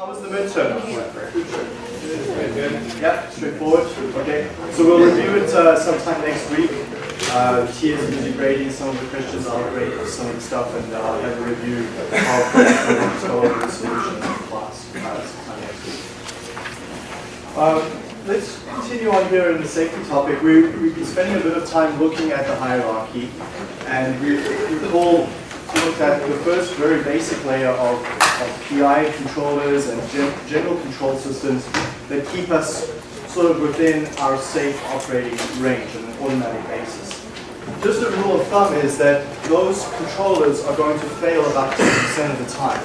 How was the midterm? Good. Yeah, straightforward. Okay, so we'll review it uh, sometime next week. Uh, will be grading some of the questions, I'll grade some of the stuff, and uh, I'll have a review of how to go over the solutions in class uh, sometime next week. Um, let's continue on here in the safety topic. We, we've been spending a bit of time looking at the hierarchy, and we recall looked at the first very basic layer of, of PI controllers and gen general control systems that keep us sort of within our safe operating range on an automatic basis. Just a rule of thumb is that those controllers are going to fail about 10% of the time.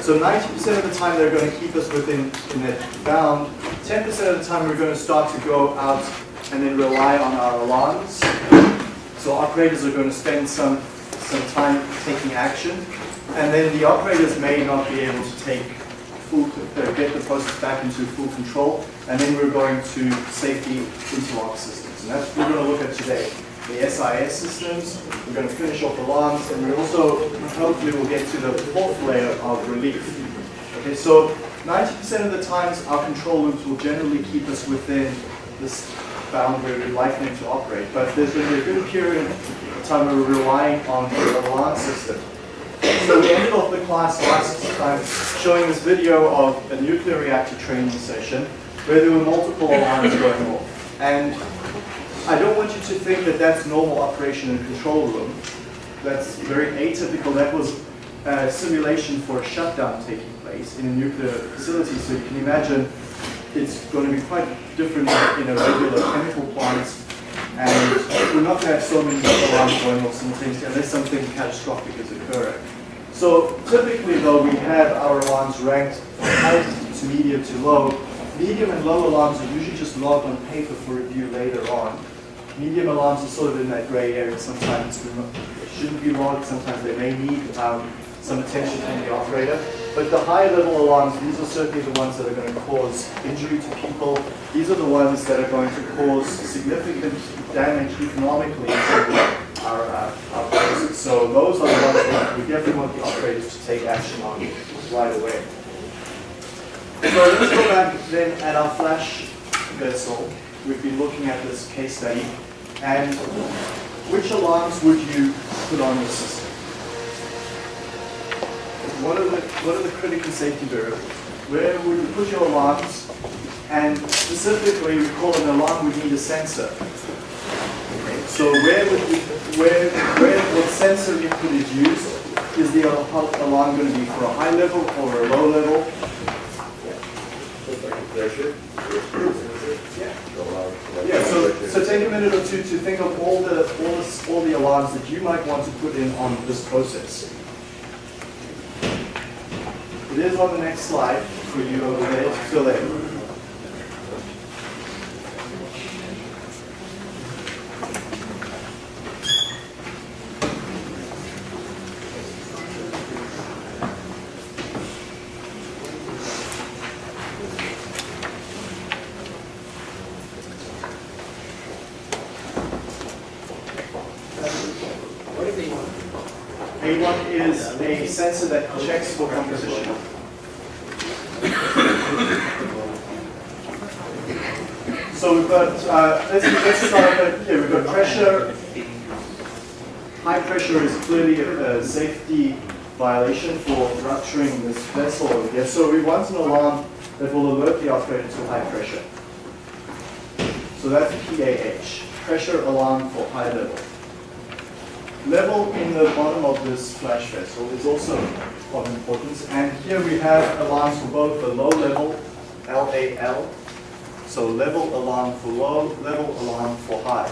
So 90% of the time they're going to keep us within in that bound. 10% of the time we're going to start to go out and then rely on our alarms. So operators are going to spend some some time taking action, and then the operators may not be able to take full, uh, get the process back into full control, and then we're going to safety interlock systems, and that's what we're going to look at today. The SIS systems, we're going to finish off the alarms, and we also, hopefully we'll get to the fourth layer of relief. Okay, so 90% of the times our control loops will generally keep us within this boundary we'd like them to operate, but there's going to be a good period of time we're relying on the alarm system. So we ended off the class last time showing this video of a nuclear reactor training session where there were multiple alarms going off. And I don't want you to think that that's normal operation in a control room. That's very atypical. That was a simulation for a shutdown taking place in a nuclear facility. So you can imagine it's going to be quite different in a regular chemical plant and we're not going to have so many alarms going off simultaneously unless something catastrophic is occurring. So typically though, we have our alarms ranked high to medium to low. Medium and low alarms are usually just logged on paper for review later on. Medium alarms are sort of in that gray area. Sometimes they shouldn't be logged, sometimes they may need um, some attention from the operator. But the higher level alarms, these are certainly the ones that are going to cause injury to people. These are the ones that are going to cause significant damage economically to our, uh. So those are the ones that we definitely want the operators to take action on right away. So let's go back then at our flash vessel. We've been looking at this case study. And which alarms would you put on your system? What are the what are the critical safety variables? Where would you put your alarms? And specifically, we call an alarm, we need a sensor. Okay. So where would we, where, where, what sensor input is used? Is the alarm going to be for a high level or a low level? Yeah, so, so take a minute or two to think of all the, all the, all the alarms that you might want to put in on this process. It is on the next slide for you over there to fill. A1 is a sensor that checks for composition. So we've got, uh, let's, let's start with, here, we've got pressure. High pressure is clearly a, a safety violation for rupturing this here. So we want an alarm that will alert the operator to high pressure. So that's PAH, pressure alarm for high level. Level in the bottom of this flash vessel is also of importance. And here we have alarms for both the low level, LAL, so level alarm for low, level alarm for high.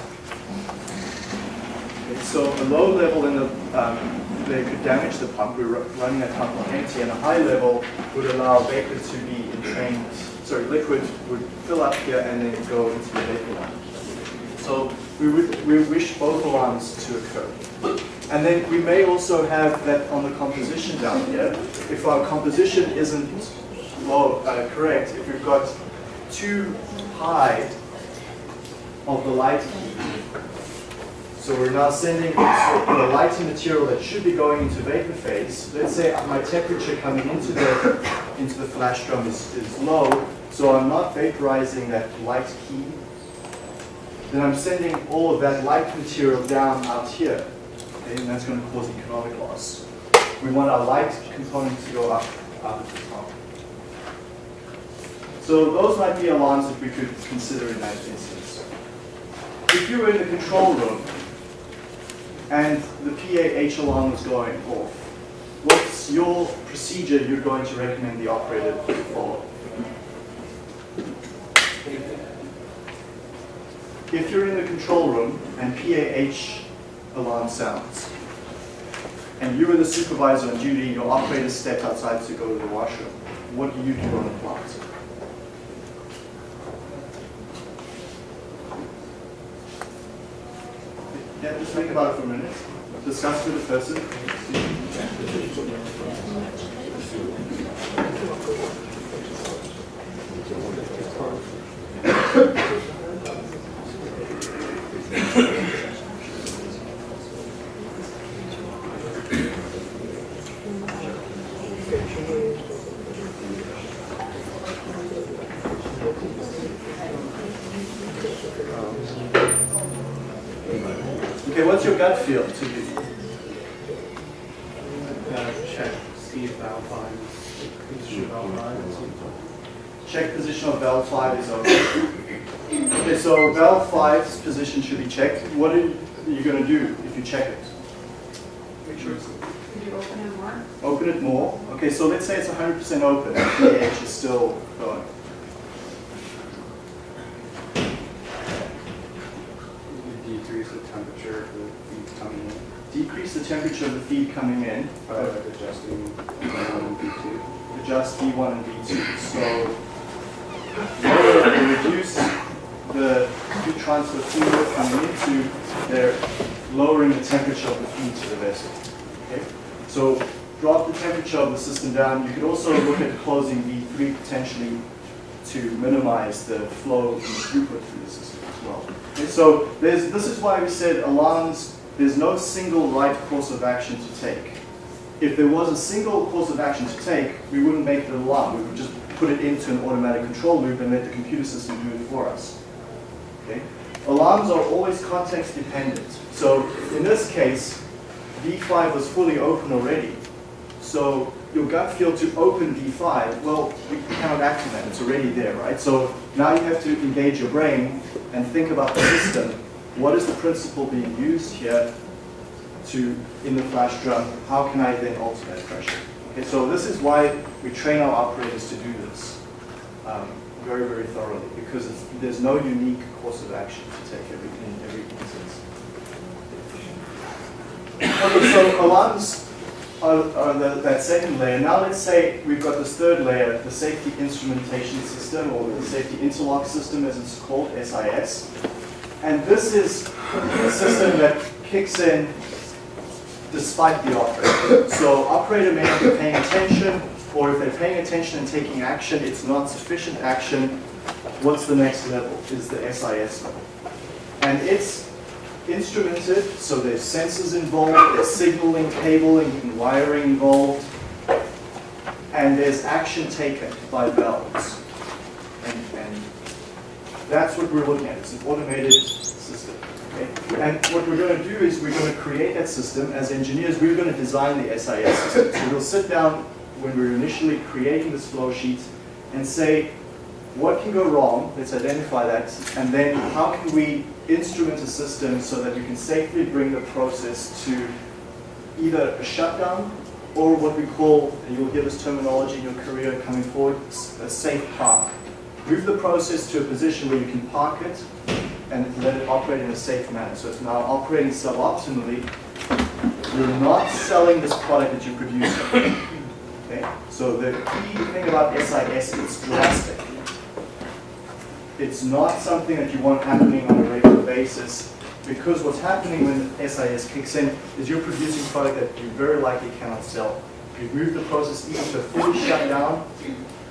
Okay, so a low level in the, um, they could damage the pump. We're running a pump on empty, and a high level would allow vapor to be entrained. Sorry, liquid would fill up here and then go into the vapor line. So we would we wish both alarms to occur. And then we may also have that on the composition down here. If our composition isn't low, uh, correct, if we've got too high of the light. So we're now sending the lighter material that should be going into vapor phase. Let's say my temperature coming into the into the flash drum is, is low, so I'm not vaporizing that light key. Then I'm sending all of that light material down out here. Okay, and that's going to cause economic loss. We want our light component to go up, up at the top. So those might be alarms that we could consider in that instance. If you were in the control room and the PAH alarm is going off, what's your procedure you're going to recommend the operator follow? If you're in the control room and PAH alarm sounds, and you are the supervisor on duty, and your operator stepped outside to go to the washroom, what do you do on the plant? Yeah, just think about it for a minute. Discuss with the person. Okay, what's your gut feel to you? Uh, check, see if valve five is, is should valve five is. Check position of valve 5 is okay. Okay, so valve 5's position should be checked. What are you going to do if you check it? Make sure it's, Could you open it more? Open it more. Okay, so let's say it's 100% open. PAH is still going. you decrease the temperature of the feed coming in Decrease the temperature of the feed coming in. by like adjusting one and V two. adjust V1 and V2. So lower or reduce the heat transfer fluid coming into, they're lowering the temperature of the feed to the vessel. Okay? So drop the temperature of the system down. You could also look at closing V3 potentially to minimize the flow and the throughput through the system as well. Okay, so this is why we said alarms, there's no single right course of action to take if there was a single course of action to take, we wouldn't make the alarm. We would just put it into an automatic control loop and let the computer system do it for us. Okay? Alarms are always context dependent. So in this case, V5 was fully open already. So your gut feel to open V5, well, we cannot act on that. It's already there, right? So now you have to engage your brain and think about the system. What is the principle being used here to, in the flash drum, how can I then alter that pressure? Okay, so this is why we train our operators to do this um, very, very thoroughly, because there's no unique course of action to take every, in every instance. Okay, so alarms are, are the, that second layer. Now let's say we've got this third layer, the safety instrumentation system, or the safety interlock system as it's called, SIS. And this is a system that kicks in despite the operator. So operator may not be paying attention, or if they're paying attention and taking action, it's not sufficient action. What's the next level? Is the SIS level. And it's instrumented, so there's sensors involved, there's signaling, cabling, and wiring involved, and there's action taken by valves. And, and that's what we're looking at. It's an automated system. Okay? And what we're going to do is we're going to create that system. As engineers, we're going to design the SIS system. So we'll sit down when we're initially creating this flow sheet and say, what can go wrong? Let's identify that. And then how can we instrument a system so that you can safely bring the process to either a shutdown or what we call, and you'll hear this terminology in your career coming forward, a safe park. Move the process to a position where you can park it and let it operate in a safe manner. So it's now operating suboptimally. You're not selling this product that you're producing. Okay? So the key thing about SIS is it's drastic. It's not something that you want happening on a regular basis because what's happening when SIS kicks in is you're producing product that you very likely cannot sell. You've moved the process either to a fully shut down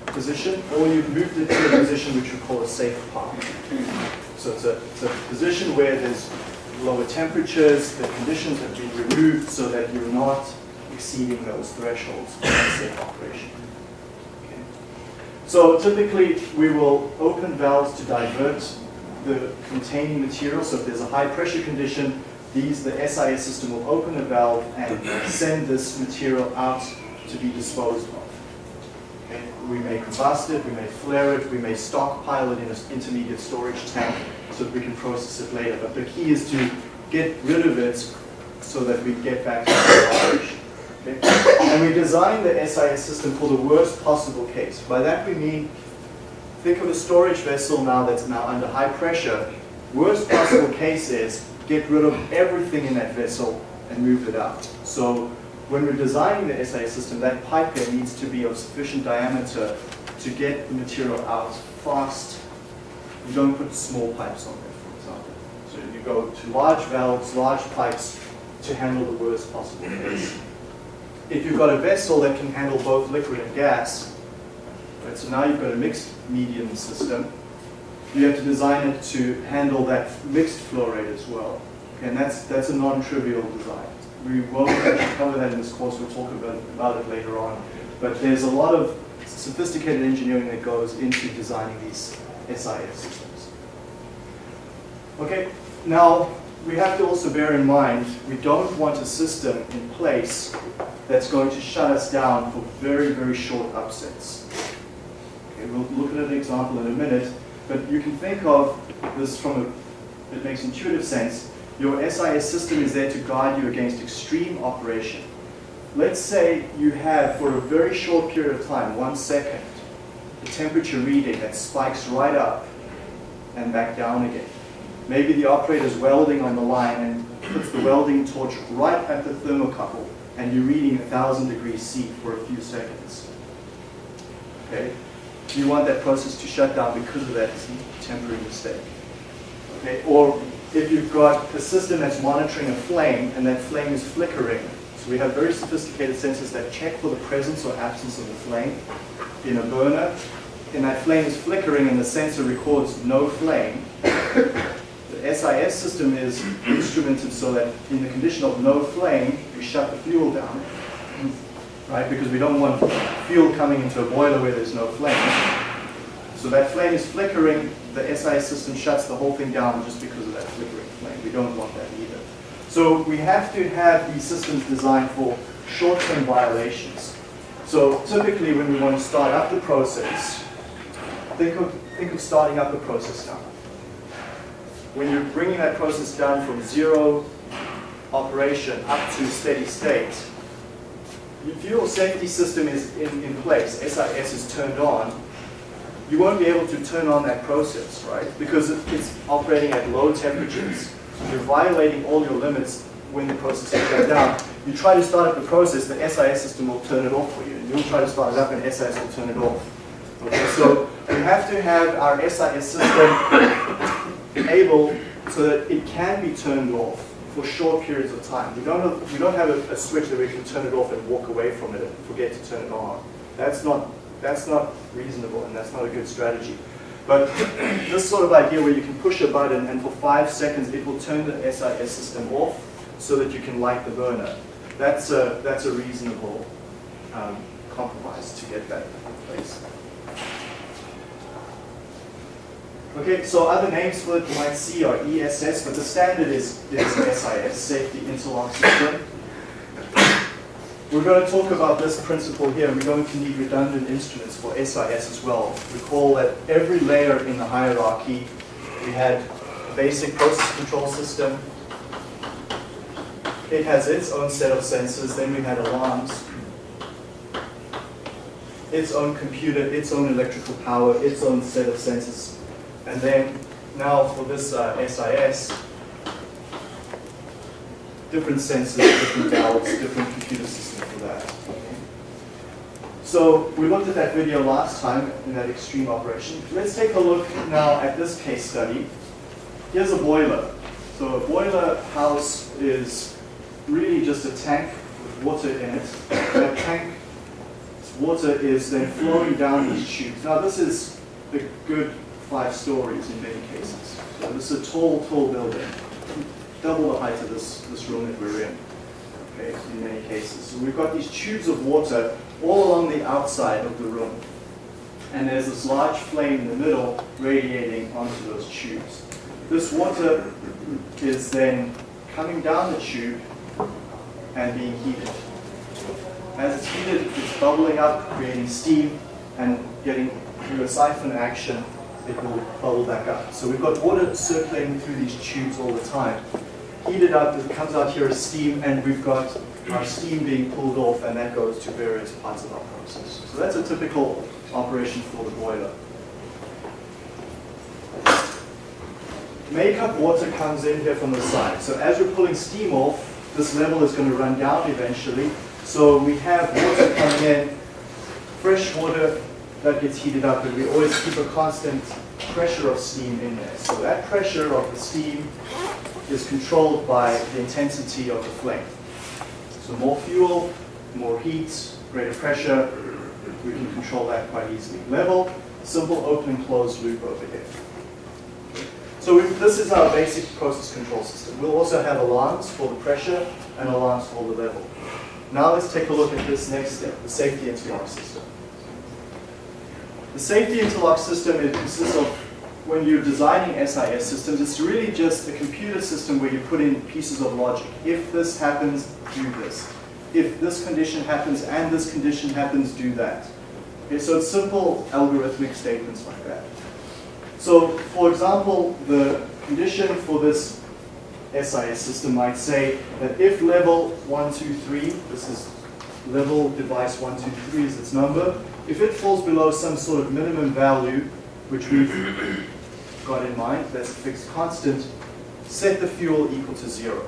position or you've moved it to a position which we call a safe park. So it's a, it's a position where there's lower temperatures, the conditions have been removed so that you're not exceeding those thresholds for safe operation. So typically, we will open valves to divert the containing material. So if there's a high pressure condition, these, the SIS system will open a valve and send this material out to be disposed of. Okay. We may combust it, we may flare it, we may stockpile it in an intermediate storage tank so that we can process it later. But the key is to get rid of it so that we get back to operation. Okay? And we designed the SIS system for the worst possible case. By that we mean, think of a storage vessel now that's now under high pressure. Worst possible case is get rid of everything in that vessel and move it out. So when we're designing the SIS system, that pipe here needs to be of sufficient diameter to get the material out fast. You don't put small pipes on there, for example. So you go to large valves, large pipes to handle the worst possible case. If you've got a vessel that can handle both liquid and gas, right, so now you've got a mixed medium system, you have to design it to handle that mixed flow rate as well. Okay, and that's, that's a non-trivial design. We won't actually cover that in this course, we'll talk about, about it later on. But there's a lot of sophisticated engineering that goes into designing these SIS systems. Okay, now we have to also bear in mind we don't want a system in place that's going to shut us down for very, very short upsets. Okay, we'll look at an example in a minute, but you can think of this from a, it makes intuitive sense. Your SIS system is there to guide you against extreme operation. Let's say you have, for a very short period of time, one second, a temperature reading that spikes right up and back down again. Maybe the operator's welding on the line and puts the welding torch right at the thermocouple and you're reading 1,000 degrees C for a few seconds. Okay? You want that process to shut down because of that temporary mistake. Okay? Or if you've got a system that's monitoring a flame and that flame is flickering, so we have very sophisticated sensors that check for the presence or absence of the flame in a burner, and that flame is flickering and the sensor records no flame, the SIS system is instrumented so that in the condition of no flame, we shut the fuel down, right? Because we don't want fuel coming into a boiler where there's no flame. So that flame is flickering, the SIS system shuts the whole thing down just because of that flickering flame. We don't want that either. So we have to have these systems designed for short-term violations. So typically when we want to start up the process, think of, think of starting up the process now when you're bringing that process down from zero operation up to steady state, if your safety system is in, in place, SIS is turned on, you won't be able to turn on that process, right? Because it's operating at low temperatures. You're violating all your limits when the process is shut down. You try to start up the process, the SIS system will turn it off for you. And you'll try to start it up and SIS will turn it off. Okay, so we have to have our SIS system able so that it can be turned off for short periods of time. We don't have, we don't have a, a, switch that we can turn it off and walk away from it and forget to turn it on. That's not, that's not reasonable and that's not a good strategy. But this sort of idea where you can push a button and for five seconds it will turn the SIS system off so that you can light the burner. That's a, that's a reasonable um, compromise to get that in place. Okay, so other names for it you might see are ESS, but the standard is, is SIS, Safety Interlock System. We're going to talk about this principle here. and We're going to need redundant instruments for SIS as well. Recall that every layer in the hierarchy, we had a basic process control system. It has its own set of sensors. Then we had alarms, its own computer, its own electrical power, its own set of sensors and then now for this uh, SIS, different sensors, different valves, different computer system for that. So we looked at that video last time in that extreme operation. Let's take a look now at this case study. Here's a boiler. So a boiler house is really just a tank with water in it. That tank water is then flowing down these tubes. Now this is the good five stories in many cases. So this is a tall, tall building. double the height of this, this room that we're in, okay, in many cases. So we've got these tubes of water all along the outside of the room. And there's this large flame in the middle radiating onto those tubes. This water is then coming down the tube and being heated. As it's heated, it's bubbling up, creating steam, and getting through a siphon action, it will bubble back up. So we've got water circulating through these tubes all the time. Heated up, it comes out here as steam, and we've got our steam being pulled off, and that goes to various parts of our process. So that's a typical operation for the boiler. Makeup water comes in here from the side. So as we're pulling steam off, this level is going to run down eventually. So we have water coming in, fresh water that gets heated up, and we always keep a constant pressure of steam in there. So that pressure of the steam is controlled by the intensity of the flame. So more fuel, more heat, greater pressure, we can control that quite easily. Level, simple open and closed loop over here. So this is our basic process control system. We'll also have alarms for the pressure and alarms for the level. Now let's take a look at this next step, the safety and interlock system. The safety interlock system it consists of, when you're designing SIS systems, it's really just a computer system where you put in pieces of logic. If this happens, do this. If this condition happens and this condition happens, do that. Okay, so it's simple algorithmic statements like that. So, for example, the condition for this SIS system might say that if level 123, this is level device 123 is its number, if it falls below some sort of minimum value, which we've got in mind, that's a fixed constant, set the fuel equal to zero.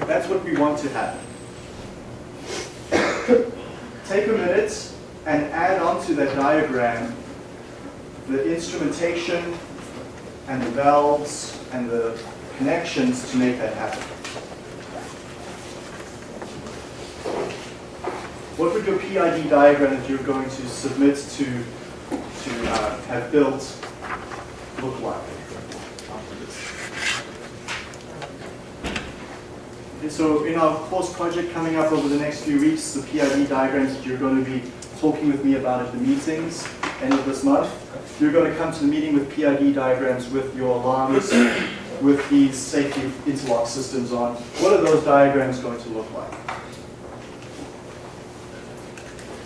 That's what we want to happen. Take a minute and add onto that diagram the instrumentation and the valves and the connections to make that happen. What would your PID diagram that you're going to submit to, to uh, have built look like? Okay, so in our course project coming up over the next few weeks, the PID diagrams that you're going to be talking with me about at the meetings end of this month, you're going to come to the meeting with PID diagrams with your alarms, with these safety interlock systems on. What are those diagrams going to look like?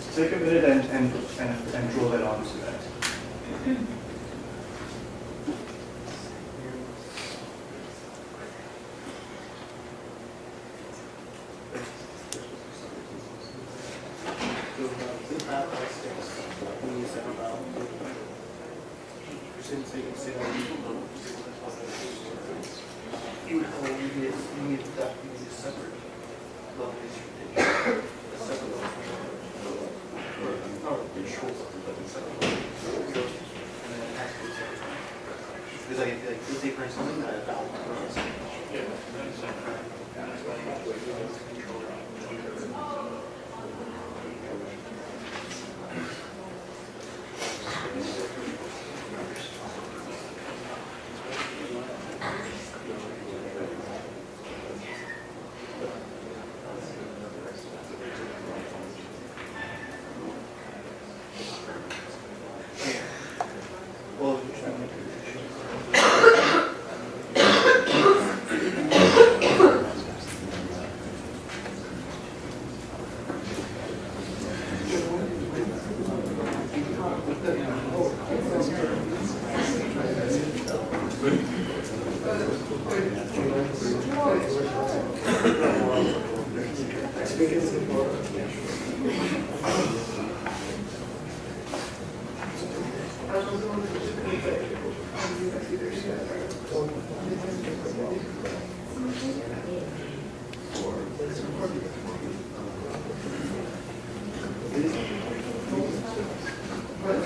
So take a minute and, and, and, and draw that onto that. Hmm. Because like, like, let's say for instance, a valve. Well,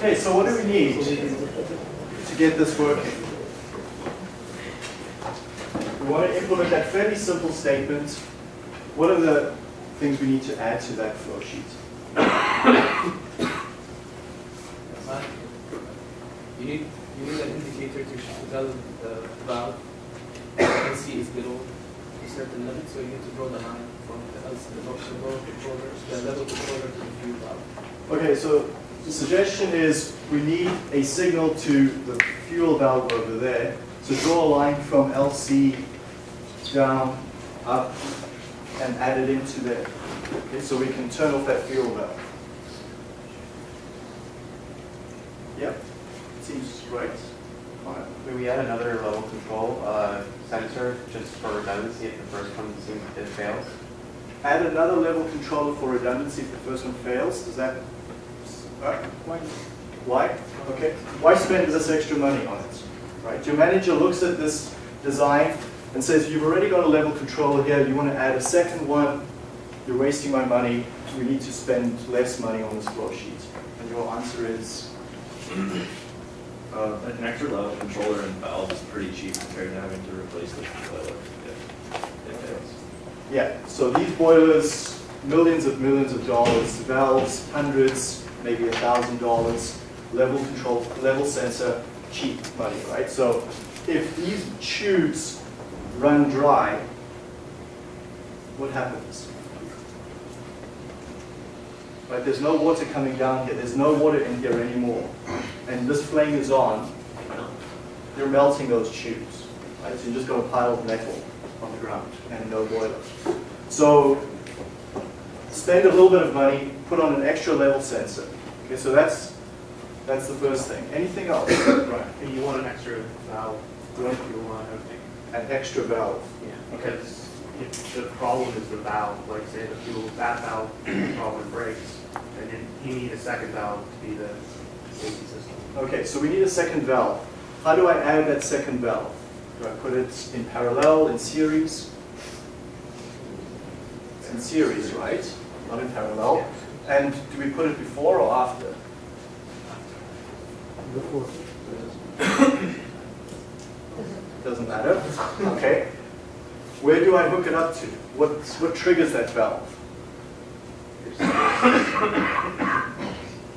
Okay, so what do we need to get this working? We want to implement that fairly simple statement. What are the things we need to add to that flow sheet? You need, you need an indicator to tell the valve certain limit, so you need to draw the line from the LC the control controller, the level controller to the fuel valve. Okay, so the suggestion is we need a signal to the fuel valve over there. So draw a line from LC down, up, and add it into there. Okay, so we can turn off that fuel valve. Yep, seems right. Fine. Maybe we add another level control uh, sensor just for redundancy if the first one seems it fails. Add another level controller for redundancy if the first one fails. Does that, uh, Why? Why? Okay, why spend this extra money on it? Right, your manager looks at this design and says, you've already got a level controller here, you want to add a second one, you're wasting my money, we need to spend less money on this flow sheet. And your answer is, Uh, an extra level controller and valve is pretty cheap compared to having to replace the boiler if fails. yeah, so these boilers, millions of millions of dollars, valves, hundreds, maybe a thousand dollars, level control, level sensor, cheap money, right? So if these tubes run dry, what happens? Right, there's no water coming down here, there's no water in here anymore, and this flame is on, you're melting those tubes, right? So you just got a pile of metal on the ground and no boiler. So spend a little bit of money, put on an extra level sensor. Okay, so that's that's the first thing. Anything else? right. And you want an extra valve, You want you want everything. an extra valve. Yeah, because if the problem is the valve, like say the fuel, that valve problem breaks, and then you need a second valve to be the safety system. Okay, so we need a second valve. How do I add that second valve? Do I put it in parallel, in series? It's in series, right? Not in parallel. And do we put it before or after? Before. Doesn't matter. Okay. Where do I hook it up to? What, what triggers that valve?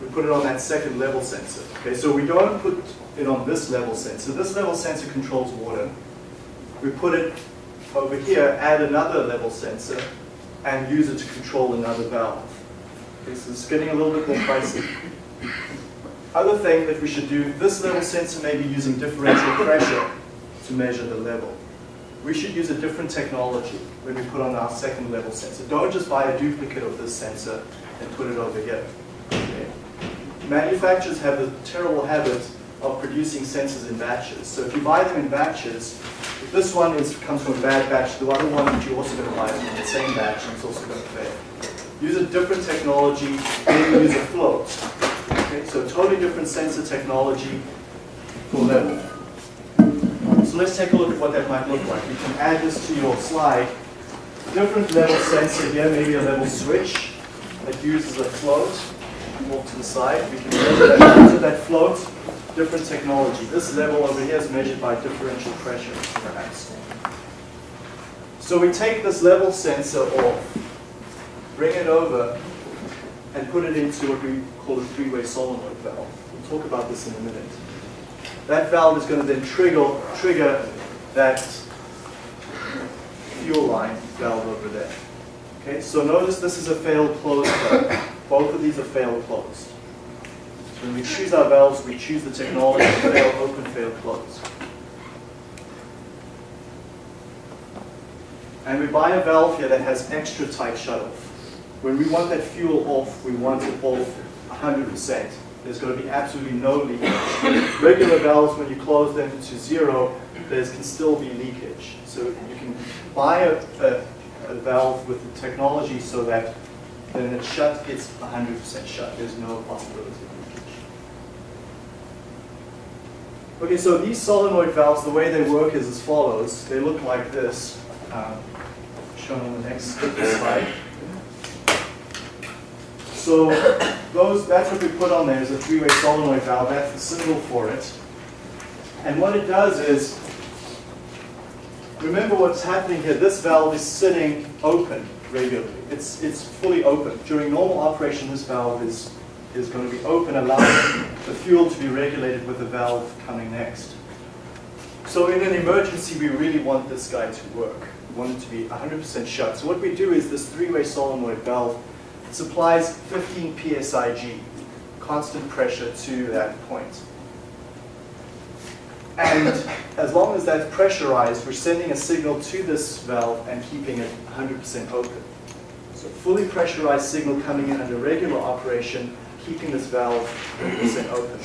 We put it on that second level sensor. Okay, so we don't put it on this level sensor. This level sensor controls water. We put it over here, add another level sensor, and use it to control another valve. Okay, so it's getting a little bit more pricey. Other thing that we should do, this level sensor may be using differential pressure to measure the level. We should use a different technology when we put on our second level sensor. Don't just buy a duplicate of this sensor and put it over here. Okay? Manufacturers have the terrible habit of producing sensors in batches. So if you buy them in batches, if this one is, comes from a bad batch, the other one that you're also going to buy from the same batch and it's also going to fail. Use a different technology, maybe use a float. Okay, so totally different sensor technology for level. So let's take a look at what that might look like. You can add this to your slide. Different level sensor here, maybe a level switch that uses a float. Off to the side, we can measure that, that float. Different technology. This level over here is measured by differential pressure, perhaps. So we take this level sensor off, bring it over, and put it into what we call a three-way solenoid valve. We'll talk about this in a minute. That valve is going to then trigger, trigger that fuel line valve over there. Okay, so notice this is a failed closed valve. Both of these are failed closed. When we choose our valves, we choose the technology fail open, fail close. And we buy a valve here that has extra tight shutoff. When we want that fuel off, we want it off 100%. There's going to be absolutely no leakage. Regular valves, when you close them to zero, there can still be leakage. So you can buy a, a, a valve with the technology so that when it's shut, it's 100% shut. There's no possibility of leakage. Okay, so these solenoid valves, the way they work is as follows. They look like this, um, shown on the next slide. So those, that's what we put on there is a three-way solenoid valve. That's the symbol for it. And what it does is, remember what's happening here. This valve is sitting open regularly. It's, it's fully open. During normal operation, this valve is, is going to be open, allowing the fuel to be regulated with the valve coming next. So in an emergency, we really want this guy to work. We want it to be 100% shut. So what we do is this three-way solenoid valve supplies 15 psig, constant pressure to that point. And as long as that's pressurized, we're sending a signal to this valve and keeping it 100% open. So fully pressurized signal coming in under regular operation, keeping this valve 100% open.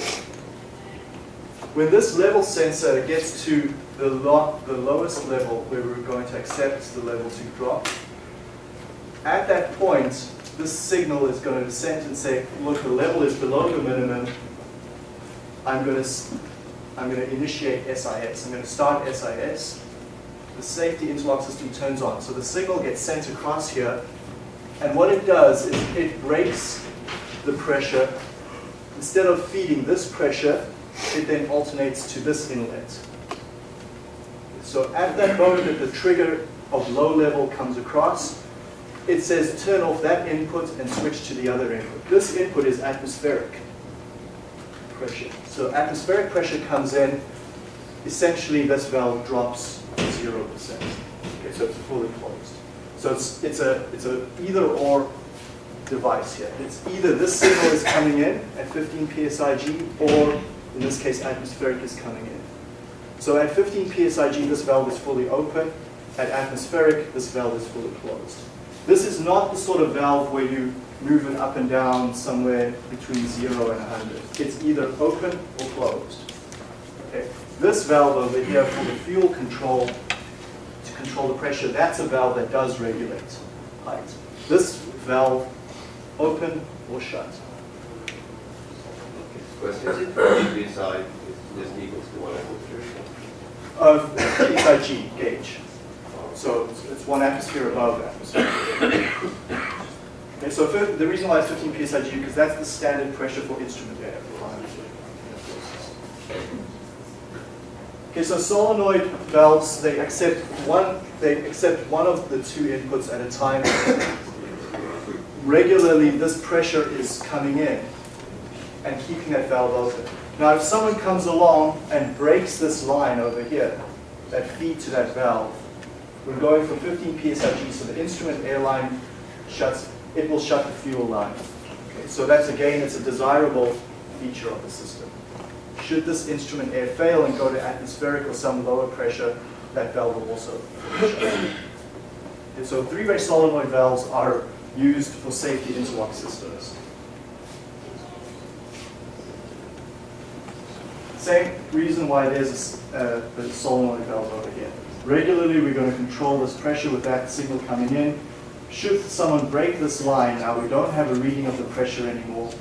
When this level sensor gets to the, lo the lowest level where we're going to accept the level to drop, at that point, this signal is going to descend and say, look, the level is below the minimum. I'm going to, I'm going to initiate SIS. I'm going to start SIS. The safety interlock system turns on. So the signal gets sent across here. And what it does is it breaks the pressure. Instead of feeding this pressure, it then alternates to this inlet. So at that moment that the trigger of low level comes across, it says turn off that input and switch to the other input. This input is atmospheric pressure. So atmospheric pressure comes in, essentially this valve drops to 0%. Okay, so it's fully closed. So it's, it's a it's a either or device here. It's either this signal is coming in at 15 psig or in this case atmospheric is coming in. So at 15 psig this valve is fully open. At atmospheric this valve is fully closed. This is not the sort of valve where you move it up and down somewhere between 0 and 100. It's either open or closed. Okay. This valve over here for the fuel control, to control the pressure, that's a valve that does regulate height. This valve, open or shut. Question, is it degree side is just equals to one atmosphere? Of PSIG gauge. So it's, it's one atmosphere above atmosphere. Okay, so fir- the reason why it's 15 psig because that's the standard pressure for instrument air. Okay, so solenoid valves they accept one they accept one of the two inputs at a time. Regularly, this pressure is coming in and keeping that valve open. Now, if someone comes along and breaks this line over here that feed to that valve, we're going from 15 psig, so the instrument air line shuts, it will shut the fuel line. Okay, so that's again, it's a desirable feature of the system. Should this instrument air fail and go to atmospheric or some lower pressure, that valve will also shut. And so three-way solenoid valves are used for safety interlock systems. Same reason why there's a, a uh, solenoid valve over here. Regularly, we're going to control this pressure with that signal coming in. Should someone break this line, now we don't have a reading of the pressure anymore,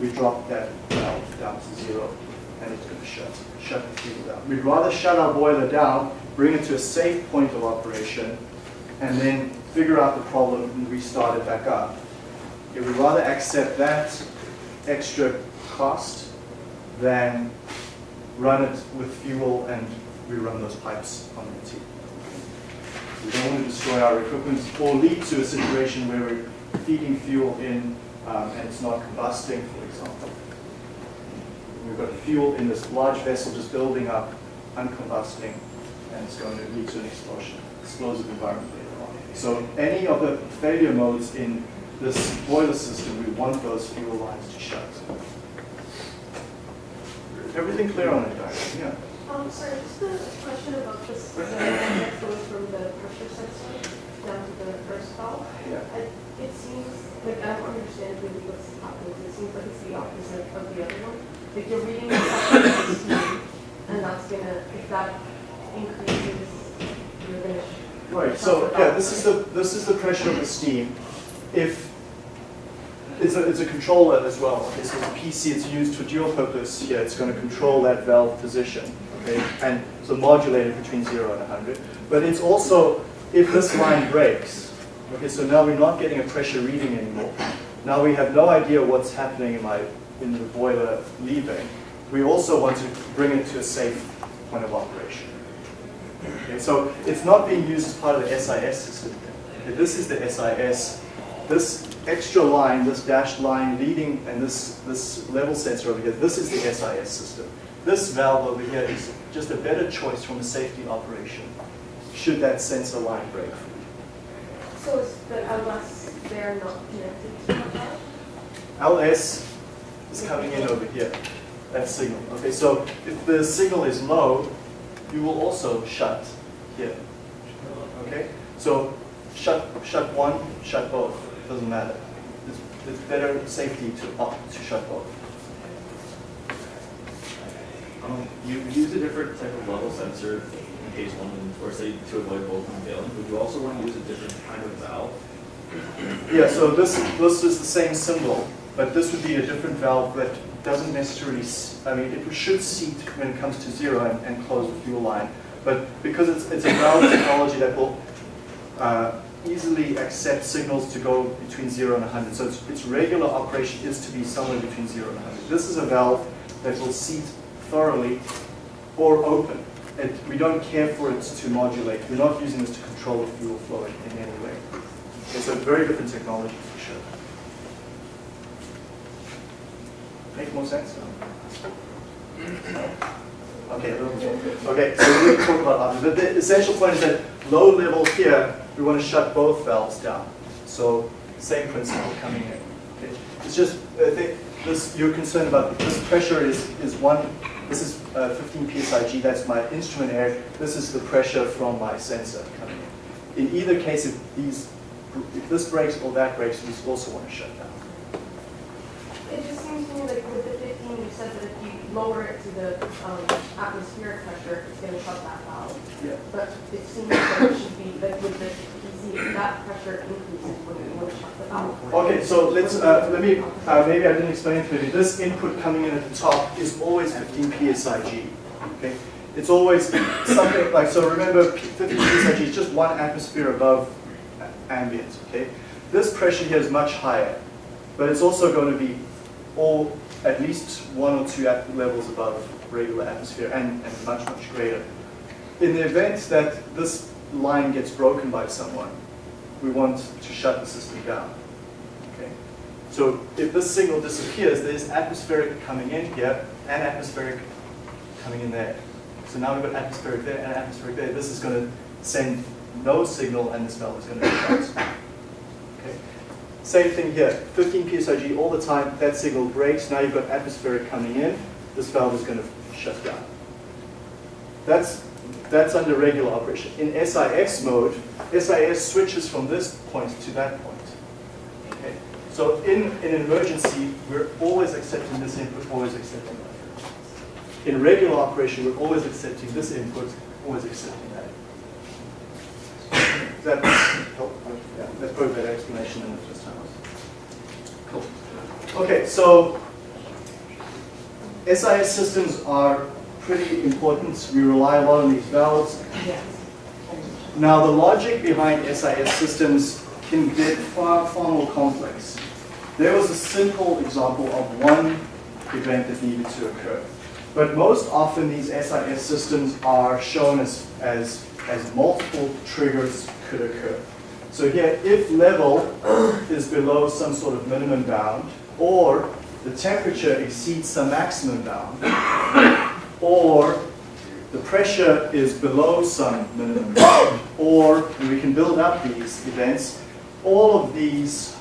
we drop that valve down to zero, and it's going to shut, shut the fuel down. We'd rather shut our boiler down, bring it to a safe point of operation, and then figure out the problem and restart it back up. We'd rather accept that extra cost than run it with fuel and rerun those pipes on empty. We don't want to destroy our equipment or lead to a situation where we're feeding fuel in um, and it's not combusting, for example. We've got fuel in this large vessel just building up, uncombusting, and it's going to lead to an explosion, explosive environment later on. So any of the failure modes in this boiler system, we want those fuel lines to shut. Everything clear on it, Diane? Yeah. Um, sorry, just a question about this, uh, that goes from the pressure sensor down to the first valve. Yeah. I- It seems, like, I don't understand really what's happening, it seems like it's the opposite of the other one. Like, you're reading the pressure of steam, and that's gonna, if that increases, you're. Right, so, yeah, this is the, this is the pressure of the steam. If, it's a, it's a controller as well, so it's a PC, it's used for dual purpose here, it's gonna control that valve position, okay? And so modulated between zero and hundred. But it's also, if this line breaks, okay, so now we're not getting a pressure reading anymore. Now we have no idea what's happening in my, in the boiler leaving. We also want to bring it to a safe point of operation. Okay, so it's not being used as part of the SIS system. Okay, this is the SIS. This extra line, this dashed line leading, and this, this level sensor over here, this is the SIS system. This valve over here is just a better choice from a safety operation should that sensor line break. So is the LS, they're not connected to the valve? LS is coming in over here, that signal. Okay, so if the signal is low, you will also shut here. Okay, so shut, shut one, shut both, doesn't matter. It's, it's better safety to opt to shut both. Um, you use a different type of level sensor in case one, or say to avoid both from failing. Would you also want to use a different kind of valve? Yeah, so this, this is the same symbol, but this would be a different valve that doesn't necessarily, I mean, it should seat when it comes to zero and, and close the fuel line. But because it's, it's a valve technology that will uh, easily accept signals to go between zero and 100, so its, its regular operation is to be somewhere between zero and 100. This is a valve that will seat thoroughly or open. It, we don't care for it to modulate. We're not using this to control the fuel flow in, in any way. It's a very different technology for sure. Make more sense? Okay, okay, so we're going to talk about that. But the essential point is that low level here, we want to shut both valves down. So same principle coming in. Okay. It's just, I think this, you're concerned about, this pressure is, is one, this is uh, 15 psig, that's my instrument air. This is the pressure from my sensor coming in. In either case, if these, if this breaks or that breaks, we also want to shut down. It just seems to me like with the 15, you said that if you lower it to the um, atmospheric pressure, it's going to shut that valve. Yeah. But it seems like it should be, like with the If that pressure increases, the? Okay, so let's, uh, let me, uh, maybe I didn't explain it clearly. This input coming in at the top is always 15 psig. Okay, it's always something like so. Remember, 15 psig is just one atmosphere above ambient. Okay, this pressure here is much higher, but it's also going to be all at least one or two levels above regular atmosphere and, and much much greater. In the event that this line gets broken by someone, we want to shut the system down. Okay. So if this signal disappears, there's atmospheric coming in here and atmospheric coming in there. So now we've got atmospheric there and atmospheric there. This is going to send no signal and this valve is going to be shut. Okay. Same thing here, 15 psig all the time, that signal breaks, now you've got atmospheric coming in, this valve is going to shut down. That's, that's under regular operation. In SIS mode, SIS switches from this point to that point. Okay? So in, in an emergency, we're always accepting this input, always accepting that. In regular operation, we're always accepting this input, always accepting that. That help? Oh, yeah, that's probably better explanation than the first time. Cool. Okay, so SIS systems are pretty important. We rely a lot on these valves. Now, the logic behind SIS systems can get far, far more complex. There was a simple example of one event that needed to occur. But most often, these SIS systems are shown as, as, as multiple triggers could occur. So here, if level is below some sort of minimum bound, or the temperature exceeds some maximum bound, or the pressure is below some minimum or and we can build up these events, all of these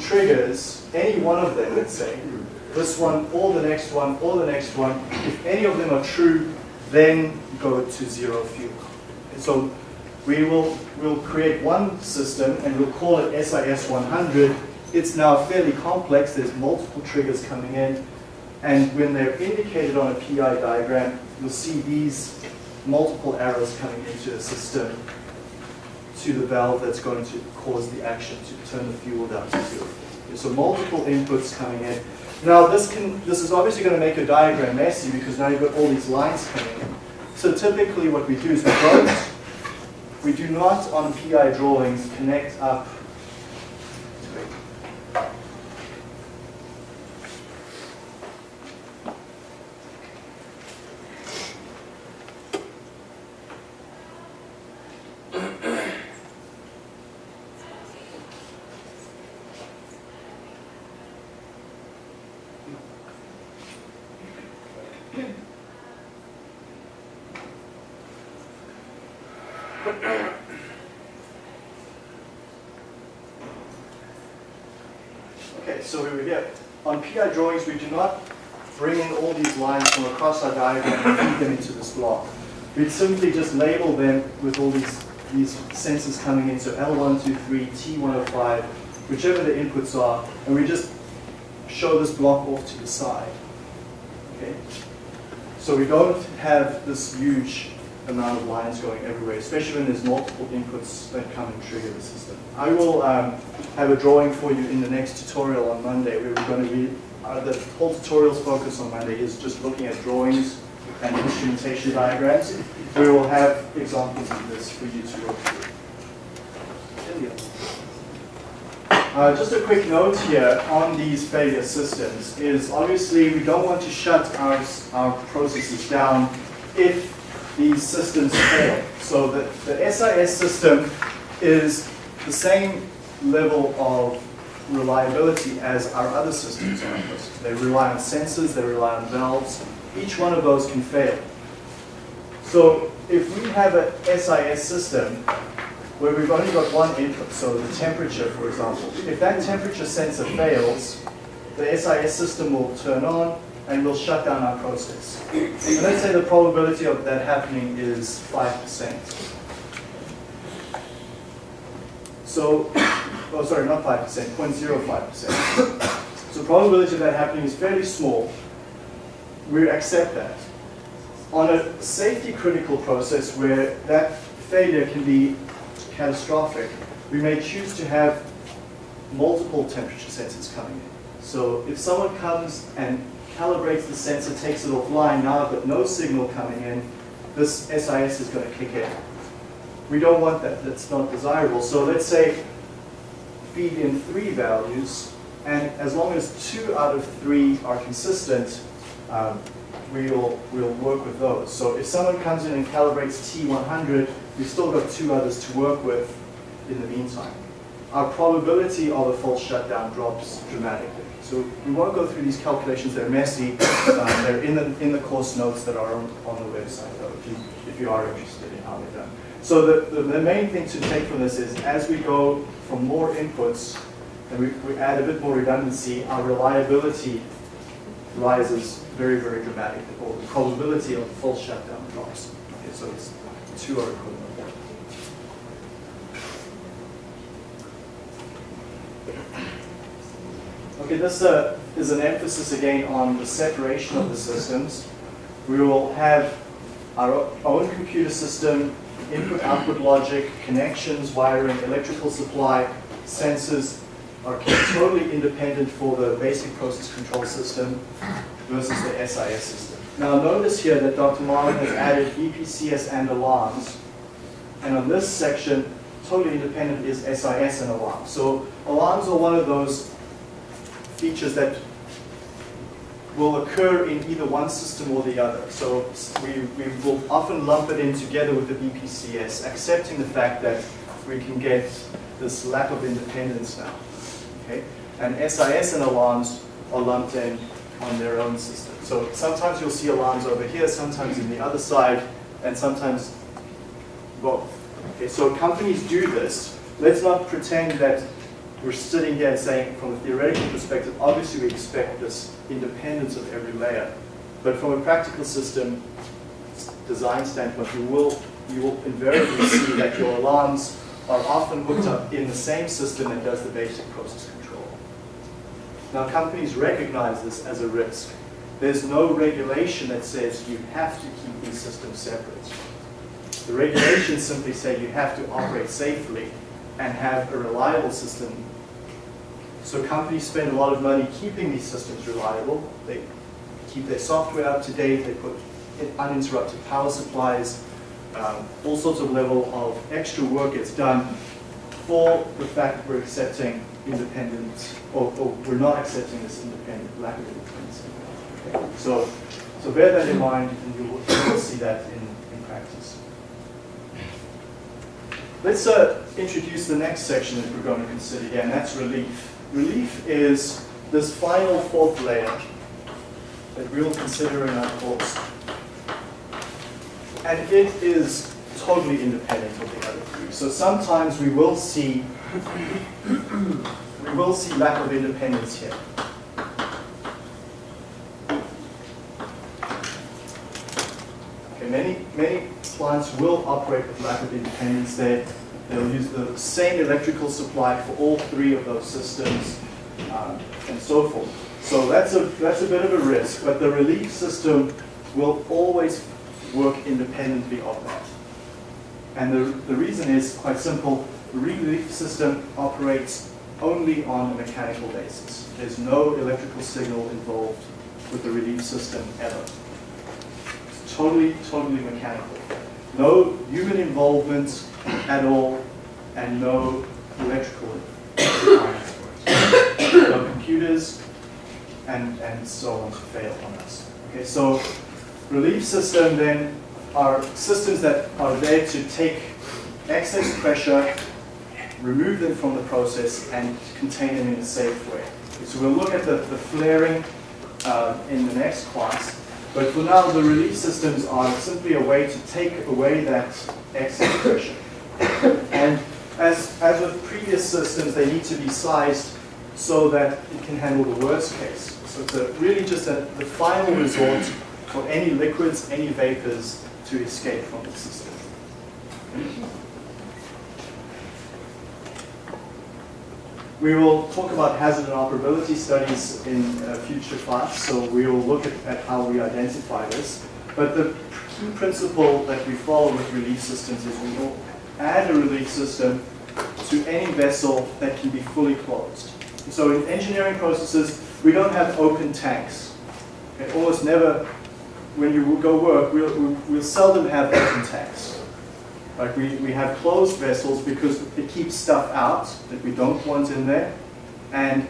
triggers, any one of them, let's say, this one, or the next one, or the next one, if any of them are true, then go to zero fuel. And so we will we'll create one system and we'll call it SIS 100. It's now fairly complex. There's multiple triggers coming in. And when they're indicated on a PI diagram, you'll see these multiple arrows coming into the system to the valve that's going to cause the action to turn the fuel down to zero. So multiple inputs coming in. Now this can this is obviously going to make your diagram messy because now you've got all these lines coming in. So typically what we do is we don't we do not on PI drawings connect up here. On PI drawings, we do not bring in all these lines from across our diagram and feed them into this block. We'd simply just label them with all these, these sensors coming in, so L123, T105, whichever the inputs are, and we just show this block off to the side. Okay? So we don't have this huge amount of lines going everywhere, especially when there's multiple inputs that come and trigger the system. I will um, have a drawing for you in the next tutorial on Monday we're going to be, uh, the whole tutorial's focus on Monday is just looking at drawings and instrumentation diagrams. We will have examples of this for you to work through. Uh, just a quick note here on these failure systems is obviously we don't want to shut our, our processes down if these systems fail. So the, the SIS system is the same level of reliability as our other systems are. They rely on sensors, they rely on valves. Each one of those can fail. So if we have a SIS system where we've only got one input, so the temperature, for example, if that temperature sensor fails, the SIS system will turn on and we'll shut down our process. And let's say the probability of that happening is 5%. So, oh sorry, not 5%, 0.05%. So probability of that happening is fairly small. We accept that. On a safety critical process where that failure can be catastrophic, we may choose to have multiple temperature sensors coming in. So if someone comes and calibrates the sensor, takes it offline, now I've got no signal coming in, this SIS is going to kick in. We don't want that, that's not desirable. So let's say feed in three values, and as long as two out of three are consistent, um, we'll, we'll work with those. So if someone comes in and calibrates T100, we've still got two others to work with in the meantime. Our probability of a false shutdown drops dramatically. So we won't go through these calculations, they're messy. Um, they're in the, in the course notes that are on, on the website though, if you, if you are interested in how they're done. So the, the, the main thing to take from this is as we go from more inputs and we, we add a bit more redundancy, our reliability rises very, very dramatically, or the probability of full shutdown drops. Okay, so it's two are equivalent. Okay, this uh, is an emphasis again on the separation of the systems. We will have our own computer system, input-output logic, connections, wiring, electrical supply, sensors are totally independent for the basic process control system versus the SIS system. Now notice here that Dr. Marlin has added BPCS and alarms. And on this section, totally independent is SIS and alarms. So alarms are one of those features that will occur in either one system or the other. So we, we will often lump it in together with the BPCS, accepting the fact that we can get this lack of independence now. Okay? And SIS and alarms are lumped in on their own system. So sometimes you'll see alarms over here, sometimes in the other side, and sometimes both. Okay, so companies do this. Let's not pretend that we're sitting here and saying, from a theoretical perspective, obviously we expect this independence of every layer. But from a practical system design standpoint, you will, you will invariably see that your alarms are often hooked up in the same system that does the basic process control. Now companies recognize this as a risk. There's no regulation that says you have to keep these systems separate. The regulations simply say you have to operate safely and have a reliable system. So companies spend a lot of money keeping these systems reliable. They keep their software up to date, they put uninterrupted power supplies, um, all sorts of level of extra work gets done for the fact we're accepting independent, or, or we're not accepting this independent, lack of independence. Okay. So, so bear that in mind and you will, you will see that in, in practice. Let's uh, introduce the next section that we're going to consider here, and that's relief. Relief is this final fourth layer that we will consider in our course. And it is totally independent of the other three. So sometimes we will see we will see lack of independence here. Okay, many, many plants will operate with lack of independence. They, they'll use the same electrical supply for all three of those systems um, and so forth. So that's a, that's a bit of a risk, but the relief system will always work independently of that. And the, the reason is quite simple. The relief system operates only on a mechanical basis. There's no electrical signal involved with the relief system ever. It's totally, totally mechanical. No human involvement at all, and no electrical. No computers, and, and so on to fail on us. Okay, so relief system then are systems that are there to take excess pressure, remove them from the process, and contain them in a safe way. So we'll look at the, the flaring uh, in the next class. But for now, the relief systems are simply a way to take away that excess pressure. And as, as with previous systems, they need to be sized so that it can handle the worst case. So it's a, really just a, the final resort for any liquids, any vapors to escape from the system. We will talk about hazard and operability studies in a future class, so we will look at, at how we identify this. But the key principle that we follow with relief systems is we will add a relief system to any vessel that can be fully closed. So in engineering processes, we don't have open tanks. Okay, almost never, when you go work, we'll, we'll, we'll seldom have open tanks. Like we, we have closed vessels because it keeps stuff out that we don't want in there. And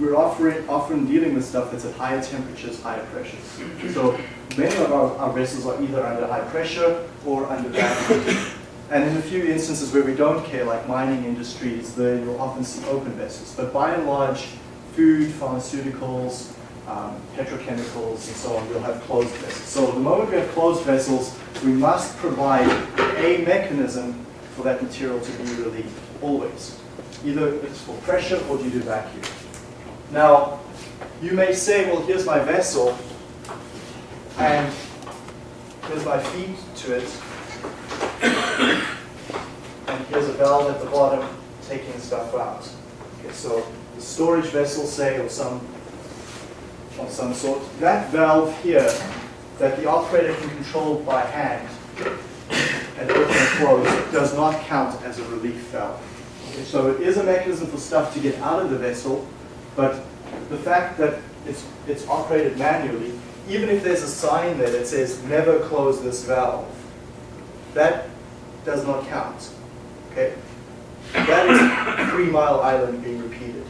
we're offering, often dealing with stuff that's at higher temperatures, higher pressures. So many of our, our vessels are either under high pressure or under vacuum. And in a few instances where we don't care, like mining industries, there you'll often see open vessels. But by and large, food, pharmaceuticals, um, petrochemicals, and so on, we'll have closed vessels. So the moment we have closed vessels, we must provide a mechanism for that material to be relieved, always. Either it's for pressure or due to vacuum. Now, you may say, well, here's my vessel, and here's my feed to it, and here's a valve at the bottom taking stuff out. Okay, so the storage vessel, say, or some of some sort, that valve here that the operator can control by hand and open and close does not count as a relief valve. So it is a mechanism for stuff to get out of the vessel, but the fact that it's, it's operated manually, even if there's a sign there that says never close this valve, that does not count. Okay? That is Three Mile Island being repeated.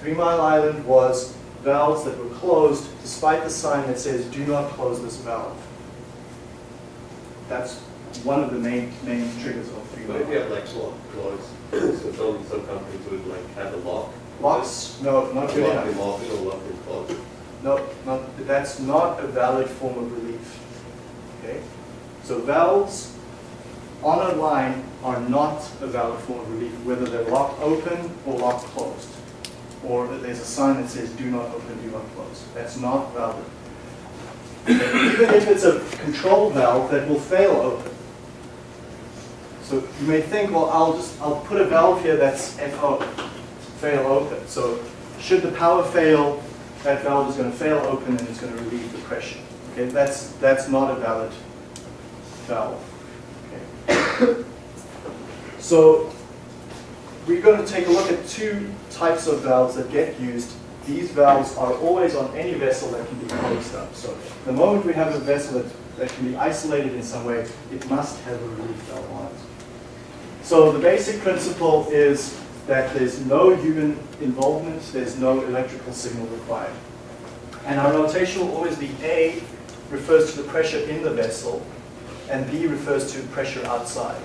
Three Mile Island was valves that were closed despite the sign that says do not close this valve. That's one of the main main triggers of Three But if you have like lock close, so some, some companies would like have a lock. Locks? No, not good Lock enough. off, lock them closed. No, not, that's not a valid form of relief. Okay? So valves on a line are not a valid form of relief, whether they're locked open or locked closed. Or there's a sign that says do not open, do not close. That's not valid. Even if it's a control valve that will fail open. So you may think, well, I'll just, I'll put a valve here that's FO, fail open. So should the power fail, that valve is going to fail open and it's going to relieve the pressure. Okay, that's, that's not a valid valve. Okay. So we're going to take a look at two types of valves that get used. These valves are always on any vessel that can be closed up. So the moment we have a vessel that, that can be isolated in some way, it must have a relief valve on. So the basic principle is that there's no human involvement, there's no electrical signal required. And our notation will always be A refers to the pressure in the vessel, and B refers to pressure outside.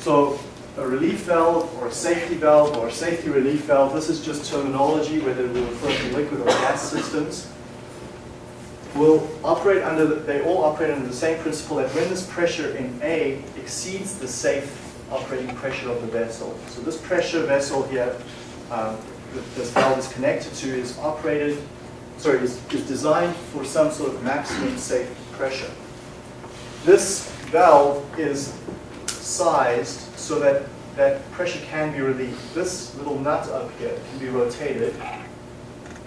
So a relief valve or a safety valve or a safety relief valve, this is just terminology whether we refer to liquid or gas systems, will operate under, the, they all operate under the same principle that when this pressure in A exceeds the safe operating pressure of the vessel. So this pressure vessel here um, that this valve is connected to is operated, sorry, is, is designed for some sort of maximum safe pressure. This valve is sized so that that pressure can be relieved. This little nut up here can be rotated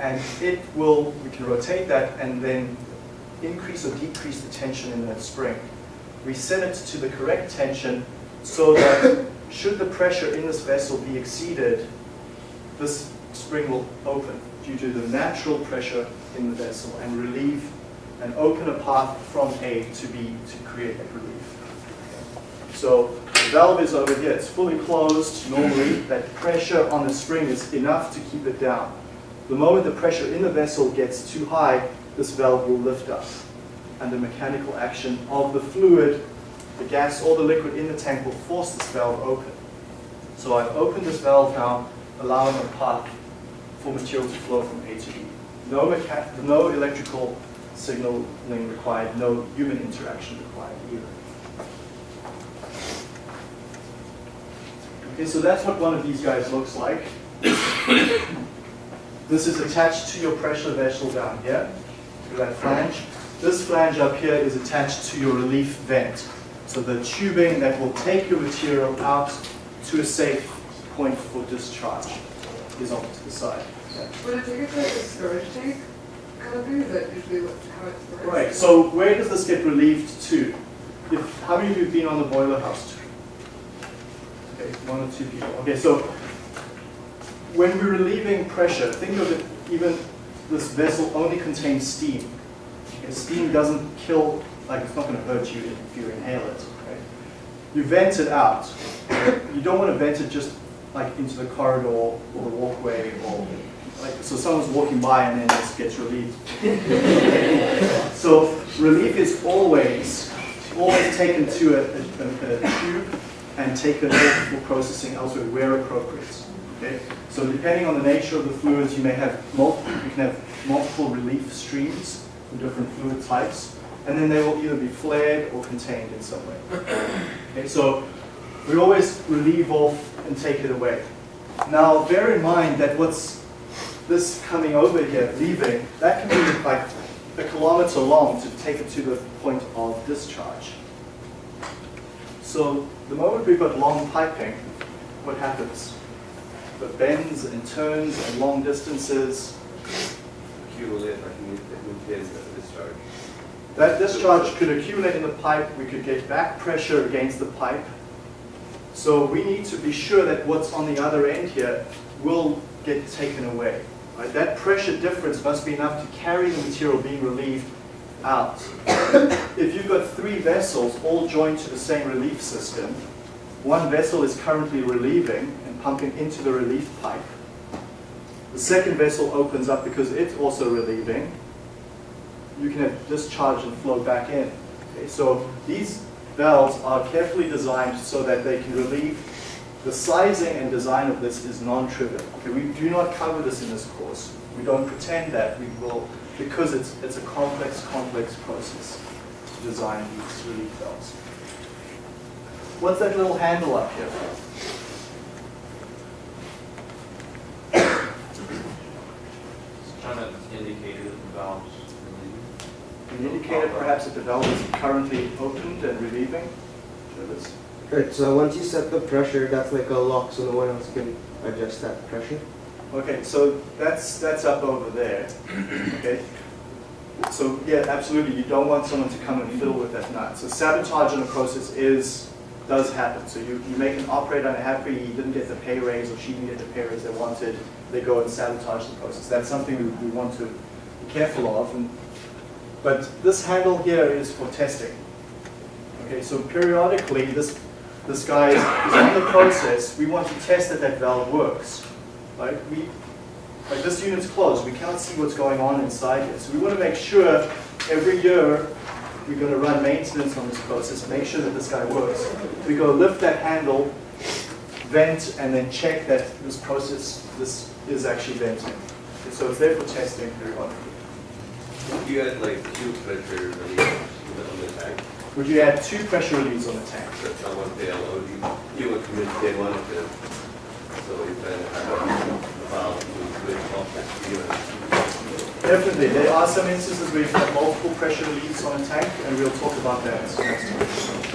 and it will, we can rotate that and then increase or decrease the tension in that spring. We set it to the correct tension so that should the pressure in this vessel be exceeded, this spring will open due to the natural pressure in the vessel and relieve and open a path from A to B to create that relief. So the valve is over here, it's fully closed normally, that pressure on the spring is enough to keep it down. The moment the pressure in the vessel gets too high, this valve will lift up. And the mechanical action of the fluid, the gas or the liquid in the tank will force this valve open. So I've opened this valve now, allowing a path for material to flow from A to B. No, no electrical signaling required, no human interaction required either. Okay, so that's what one of these guys looks like. This is attached to your pressure vessel down here, to that flange. This flange up here is attached to your relief vent. So the tubing that will take your material out to a safe point for discharge is off to the side. Yeah. Would it take like a storage tank kind of thing? Is that usually how it's works? Right, so where does this get relieved to? If, how many of you have been on the boiler house? Okay, one or two people. Okay, so when we're relieving pressure, think of it, even this vessel only contains steam. Okay, steam doesn't kill, like it's not going to hurt you if you inhale it. Okay? You vent it out. You don't want to vent it just like into the corridor or the walkway or like, so someone's walking by and then this gets relieved. So relief is always, always taken to a, a, a tube and taken for processing elsewhere where appropriate. Okay? So depending on the nature of the fluids, you may have multiple, you can have multiple relief streams from different fluid types, and then they will either be flared or contained in some way. Okay, so we always relieve off and take it away. Now bear in mind that what's this coming over here, leaving, that can be like a kilometer long to take it to the point of discharge. So the moment we've got long piping, what happens? The bends and turns and long distances, that discharge could accumulate in the pipe, we could get back pressure against the pipe. So we need to be sure that what's on the other end here will get taken away. Right? That pressure difference must be enough to carry the material being relieved out. if you've got three vessels all joined to the same relief system, one vessel is currently relieving pumping into the relief pipe. The second vessel opens up because it's also relieving. You can have discharge and flow back in. Okay, so these valves are carefully designed so that they can relieve. The sizing and design of this is non-trivial. Okay, we do not cover this in this course. We don't pretend that we will, because it's, it's a complex, complex process to design these relief valves. What's that little handle up here for? Kind of indicator that the valves An indicator perhaps that the valve is currently opened and relieving? Travis? Right, so once you set the pressure, that's like a lock, so no one else can adjust that pressure. Okay, so that's, that's up over there, okay? So, yeah, absolutely, you don't want someone to come and fiddle with that nut. So sabotage in a process is, does happen. So you, you make an operator unhappy, he didn't get the pay raise, or she didn't get the pay raise they wanted, they go and sabotage the process. That's something we, we want to be careful of. And, but this handle here is for testing. Okay, so periodically, this, this guy is, is on the process, we want to test that that valve works. Right? We, like this unit's closed, we can't see what's going on inside here. So we want to make sure every year we're going to run maintenance on this process, make sure that this guy works. We go lift that handle, vent, and then check that this process, this is actually venting. Okay, so it's there for testing periodically. You had like two pressure relief on the tank, Would you add two pressure reliefs on the tank? so someone fail, or you, you would commit day one of the so you can have a valve to switch off the. Definitely, there are some instances where you have multiple pressure reliefs on a tank, and we'll talk about that next time.